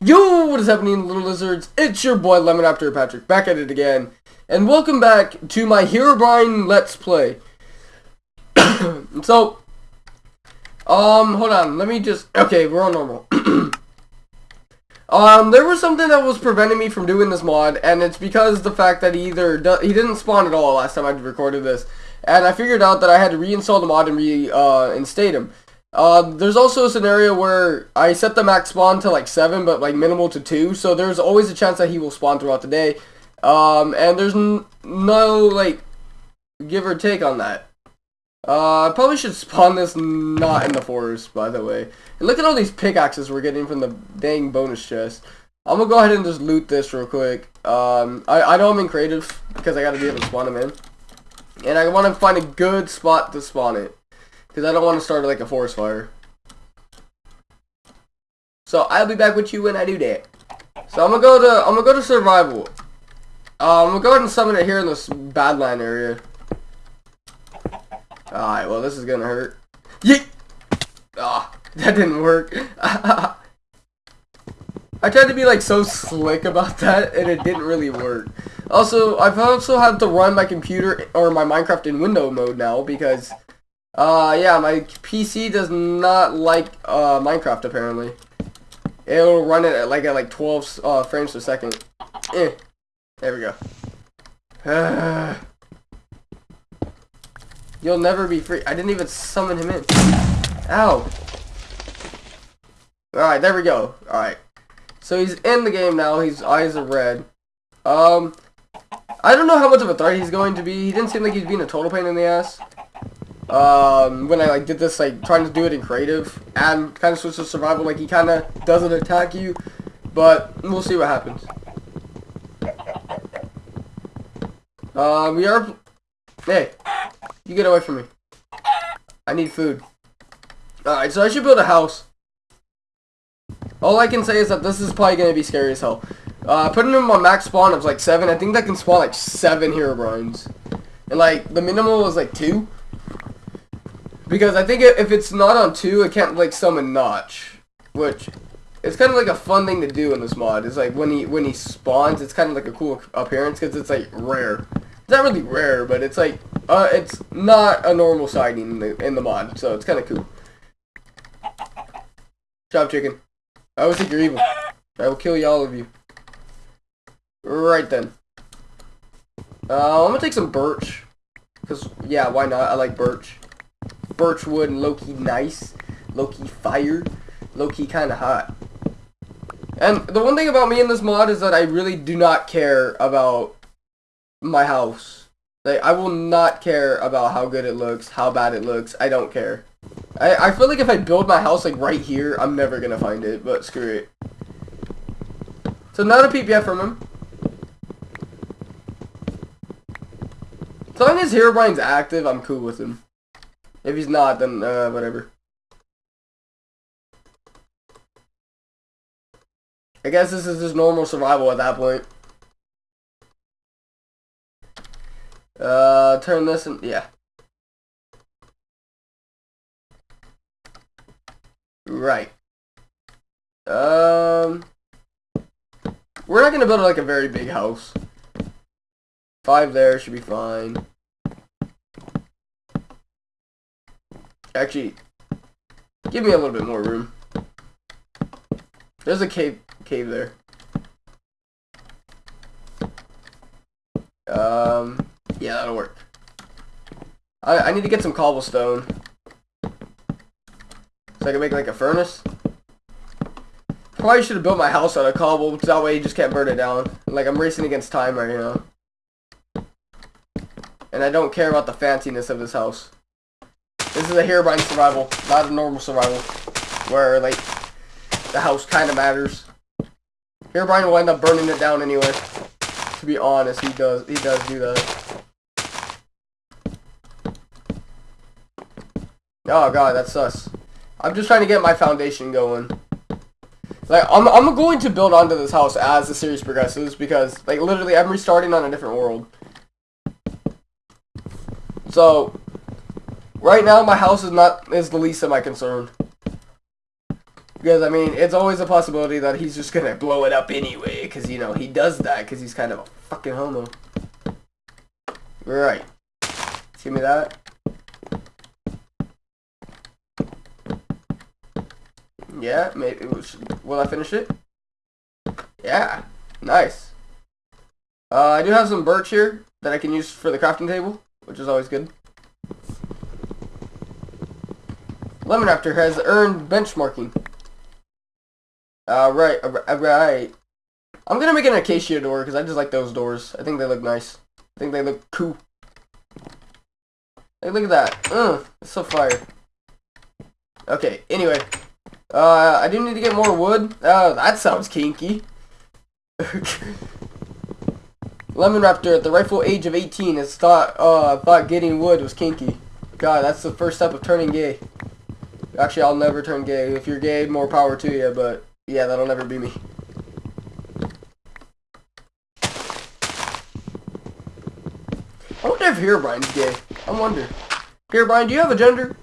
Yo, what is happening, little lizards? It's your boy Lemon After Patrick, back at it again. And welcome back to my Herobrine Let's Play. so, um, hold on, let me just, okay, we're on normal. um, there was something that was preventing me from doing this mod, and it's because the fact that he either, he didn't spawn at all last time I recorded this. And I figured out that I had to reinstall the mod and reinstate uh, him. Uh, there's also a scenario where I set the max spawn to like 7, but like minimal to 2, so there's always a chance that he will spawn throughout the day. Um, and there's no, like, give or take on that. Uh, I probably should spawn this not in the forest, by the way. And look at all these pickaxes we're getting from the dang bonus chest. I'm gonna go ahead and just loot this real quick. Um, I, I know I'm in creative, because I gotta be able to spawn them in. And I want to find a good spot to spawn it. Because I don't want to start like a forest fire. So I'll be back with you when I do that. So I'm gonna go to I'm gonna go to survival. Uh, I'm gonna go ahead and summon it here in this badland area. Alright, well this is gonna hurt. Yeet! Ah, oh, that didn't work. I tried to be like so slick about that and it didn't really work. Also, I've also had to run my computer or my Minecraft in window mode now because uh, yeah, my PC does not like uh, Minecraft apparently. It'll run it at like at like 12 uh, frames per second. Eh. There we go. You'll never be free. I didn't even summon him in. Ow. Alright, there we go. Alright. So he's in the game now. His eyes are red. Um, I don't know how much of a threat he's going to be. He didn't seem like he's being a total pain in the ass um, when I like did this, like trying to do it in creative and kind of switch to survival, like he kind of doesn't attack you, but we'll see what happens. Um, we are, hey, you get away from me. I need food. Alright, so I should build a house. All I can say is that this is probably to be scary as hell. Uh, putting him on max spawn of like 7, I think that can spawn like 7 Herobrines. And like, the minimal was like 2. Because I think if it's not on 2, it can't, like, summon Notch. Which, it's kind of like a fun thing to do in this mod. It's like, when he when he spawns, it's kind of like a cool appearance, because it's, like, rare. It's not really rare, but it's, like, uh, it's not a normal sighting in the, in the mod, so it's kind of cool. Chop chicken. I always think you're evil. I will kill you, all of you. Right then. Uh, I'm gonna take some birch. Because, yeah, why not? I like birch birchwood and low-key nice, low-key fire, low-key kind of hot. And the one thing about me in this mod is that I really do not care about my house. Like, I will not care about how good it looks, how bad it looks. I don't care. I, I feel like if I build my house, like, right here, I'm never going to find it, but screw it. So, not a PPF from him. As long as Herobrine's active, I'm cool with him. If he's not, then uh, whatever. I guess this is just normal survival at that point. Uh, turn this and yeah. Right. Um, we're not gonna build like a very big house. Five there should be fine. Actually, give me a little bit more room. There's a cave cave there. Um, yeah, that'll work. I, I need to get some cobblestone. So I can make like a furnace. Probably should have built my house out of cobble, because that way you just can't burn it down. Like, I'm racing against time right now. And I don't care about the fanciness of this house. This is a Herobrine survival, not a normal survival, where, like, the house kind of matters. Herobrine will end up burning it down anyway. To be honest, he does, he does do that. Oh god, that's sus. I'm just trying to get my foundation going. Like, I'm, I'm going to build onto this house as the series progresses, because, like, literally, I'm restarting on a different world. So, Right now, my house is not is the least of my concern. Because, I mean, it's always a possibility that he's just gonna blow it up anyway. Because, you know, he does that because he's kind of a fucking homo. Right. Give me that. Yeah, maybe. Will I finish it? Yeah. Nice. Uh, I do have some birch here that I can use for the crafting table, which is always good. Lemon Raptor has earned Benchmaking. Uh, right, uh. I'm gonna make an acacia door because I just like those doors. I think they look nice. I think they look cool. Hey, look at that. Ugh, it's so fire. Okay, anyway. Uh, I do need to get more wood. Oh, that sounds kinky. Lemon Raptor, at the rightful age of 18, has thought, uh, thought getting wood was kinky. God, that's the first step of turning gay. Actually, I'll never turn gay. If you're gay, more power to you, but yeah, that'll never be me. I wonder if Herobrine's gay. I wonder. Herobrine, do you have a gender?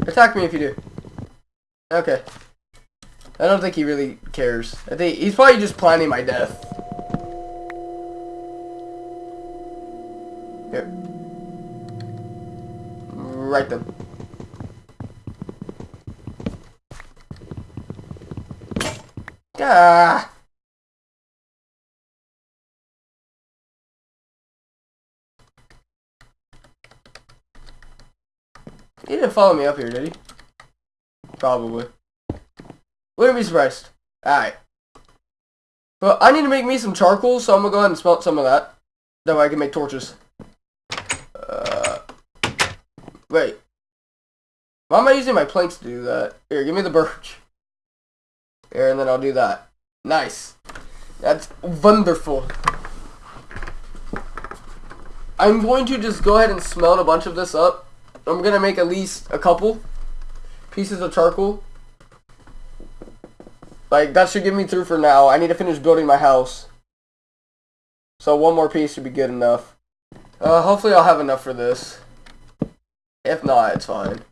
Attack me if you do. Okay. I don't think he really cares. I think he's probably just planning my death. Here. Right then. Ah! He didn't follow me up here, did he? Probably. Wouldn't be surprised. Alright. But I need to make me some charcoal, so I'm gonna go ahead and smelt some of that. That way I can make torches. Uh, wait. Why am I using my planks to do that? Here, give me the birch. Here, and then I'll do that. Nice. That's wonderful. I'm going to just go ahead and smelt a bunch of this up. I'm going to make at least a couple pieces of charcoal. Like, that should get me through for now. I need to finish building my house. So one more piece should be good enough. Uh, hopefully I'll have enough for this. If not, it's fine.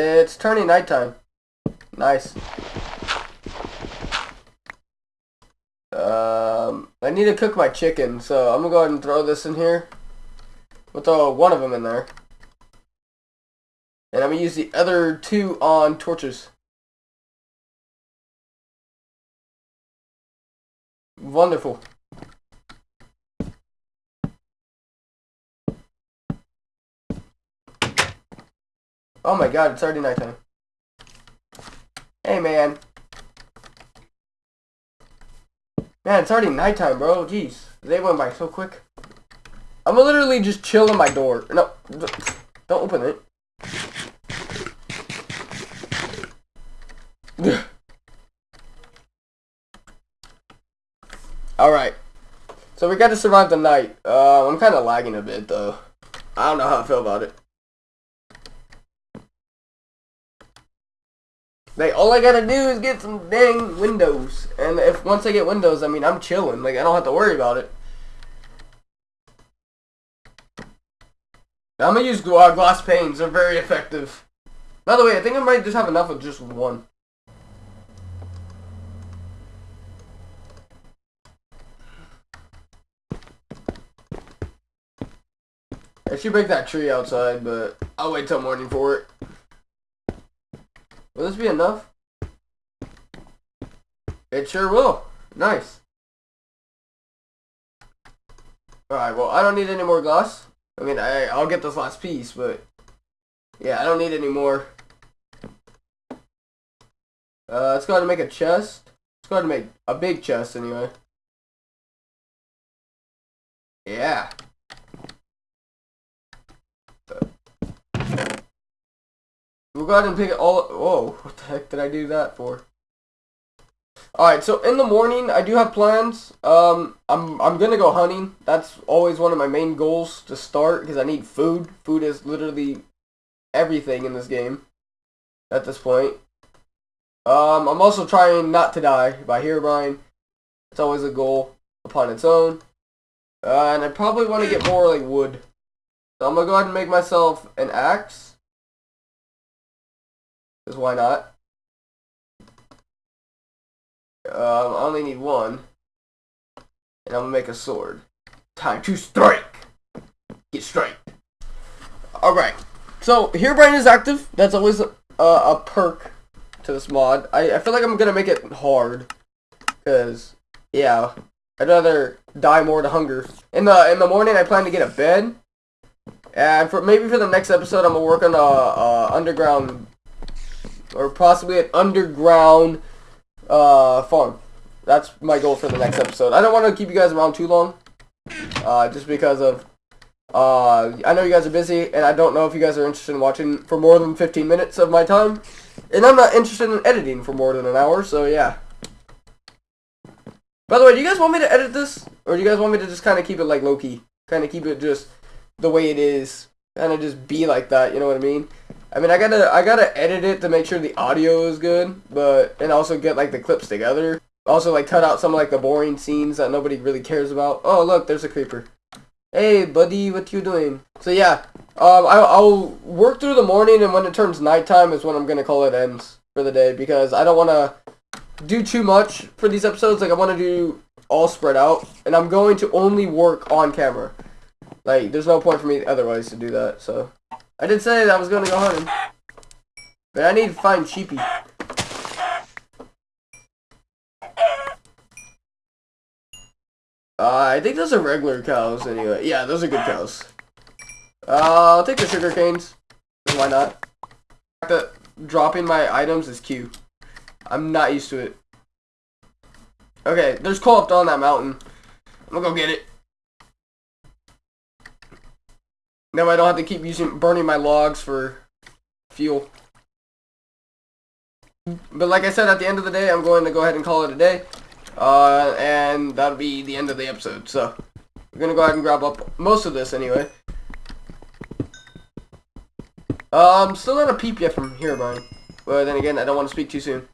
It's turning nighttime. Nice. Um, I need to cook my chicken, so I'm gonna go ahead and throw this in here. We'll throw one of them in there. And I'm gonna use the other two on torches. Wonderful. Oh my god, it's already nighttime. Hey, man. Man, it's already nighttime, bro. Jeez. They went by so quick. I'm literally just chilling my door. No, don't open it. Alright. So we got to survive the night. Uh, I'm kind of lagging a bit, though. I don't know how I feel about it. Like, all I gotta do is get some dang windows. And if once I get windows, I mean, I'm chilling. Like, I don't have to worry about it. I'm gonna use uh, glass panes. They're very effective. By the way, I think I might just have enough of just one. I should break that tree outside, but I'll wait till morning for it. This be enough? It sure will. Nice. Alright, well, I don't need any more glass. I mean, I, I'll get this last piece, but... Yeah, I don't need any more. Uh, let's go ahead and make a chest. Let's go ahead and make a big chest, anyway. Yeah. We'll go ahead and pick it all. Whoa, what the heck did I do that for? Alright, so in the morning, I do have plans. Um, I'm, I'm going to go hunting. That's always one of my main goals to start because I need food. Food is literally everything in this game at this point. Um, I'm also trying not to die by here, Herobrine. It's always a goal upon its own. Uh, and I probably want to get more like wood. So I'm gonna go ahead and make myself an axe. Because why not? Um, I only need one. And I'm gonna make a sword. Time to strike! Get strike. Alright. So, Herobrine is active. That's always a, a perk to this mod. I, I feel like I'm gonna make it hard. Because, yeah. I'd rather die more to hunger. In the in the morning, I plan to get a bed. And for maybe for the next episode, I'm gonna work on a, a underground, or possibly an underground uh, farm. That's my goal for the next episode. I don't want to keep you guys around too long, uh, just because of uh, I know you guys are busy, and I don't know if you guys are interested in watching for more than 15 minutes of my time. And I'm not interested in editing for more than an hour, so yeah. By the way, do you guys want me to edit this? Or do you guys want me to just kind of keep it like low-key? Kind of keep it just the way it is. Kind of just be like that, you know what I mean? I mean, I gotta, I gotta edit it to make sure the audio is good, but, and also get like the clips together. Also like cut out some like the boring scenes that nobody really cares about. Oh look, there's a creeper. Hey buddy, what you doing? So yeah, um, I, I'll work through the morning and when it turns nighttime is when I'm gonna call it ends for the day because I don't want to do too much for these episodes. Like I want to do all spread out, and I'm going to only work on camera. Like there's no point for me otherwise to do that. So I did say that I was going to go hunting, but I need to find sheepy. Uh, I think those are regular cows anyway. Yeah, those are good cows. Uh, I'll take the sugar canes. Why not? The dropping my items is Q. I'm not used to it. Okay, there's coal up on that mountain. I'm gonna go get it. Now I don't have to keep using burning my logs for fuel. But like I said, at the end of the day, I'm going to go ahead and call it a day. Uh, and that'll be the end of the episode. So, we're going to go ahead and grab up most of this anyway. Um, still not a peep yet from Herobrine. But then again, I don't want to speak too soon.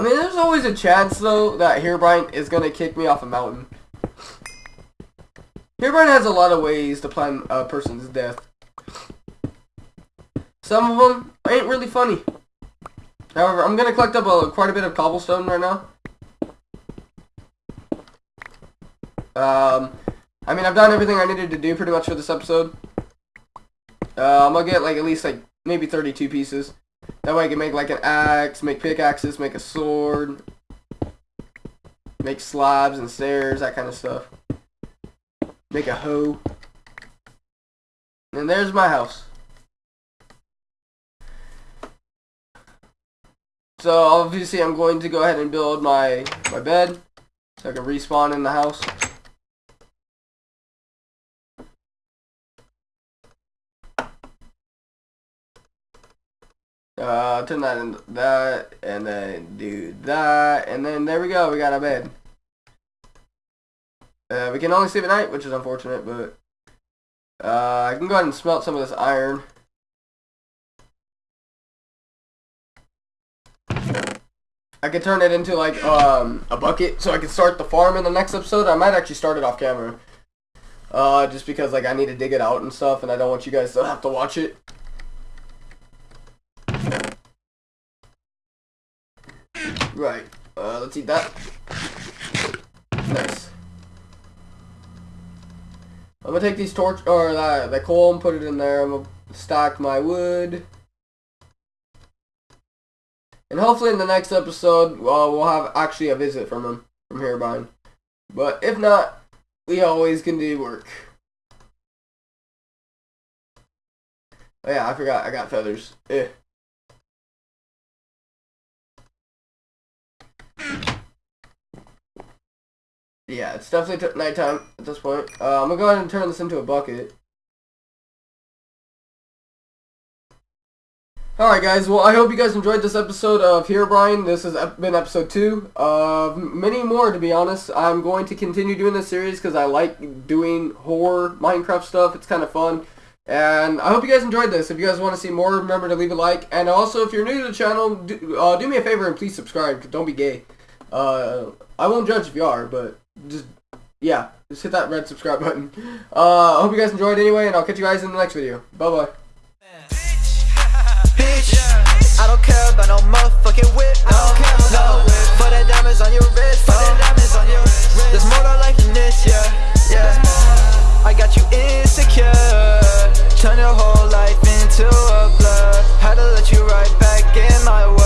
I mean, there's always a chance, though, that Herobrine is going to kick me off a mountain. Herobrine has a lot of ways to plan a person's death. Some of them ain't really funny. However, I'm going to collect up a, quite a bit of cobblestone right now. Um, I mean, I've done everything I needed to do pretty much for this episode. Uh, I'm going to get, like, at least, like, maybe 32 pieces. That way I can make like an axe, make pickaxes, make a sword, make slabs and stairs, that kind of stuff. Make a hoe. And there's my house. So obviously I'm going to go ahead and build my, my bed so I can respawn in the house. Uh, turn that into that, and then do that, and then there we go, we got a bed. Uh, we can only sleep at night, which is unfortunate, but uh, I can go ahead and smelt some of this iron. I could turn it into like um, a bucket, so I could start the farm in the next episode. I might actually start it off camera, uh, just because like I need to dig it out and stuff, and I don't want you guys to have to watch it. Right. Uh, let's eat that. Nice. I'm gonna take these torch or that that coal and put it in there. I'm gonna stack my wood. And hopefully in the next episode, well, have actually a visit from him, from Herobrine. But if not, we always can do work. Oh yeah, I forgot, I got feathers. Eh. Yeah, it's definitely nighttime at this point. Uh, I'm gonna go ahead and turn this into a bucket. Alright guys, well I hope you guys enjoyed this episode of Herobrine. This has been episode 2 of many more to be honest. I'm going to continue doing this series because I like doing horror Minecraft stuff. It's kind of fun. And I hope you guys enjoyed this. If you guys want to see more, remember to leave a like. And also, if you're new to the channel, do, uh, do me a favor and please subscribe. Don't be gay. Uh, I won't judge if you are, but just, yeah, just hit that red subscribe button. Uh, I hope you guys enjoyed anyway, and I'll catch you guys in the next video. Bye-bye. I don't care about no motherfucking whip, no, no whip. For that diamonds on your wrist, for that diamonds on your wrist. There's more to life than this, yeah, yeah. I got you insecure, turn your whole life into a blur. Had to let you right back in my world.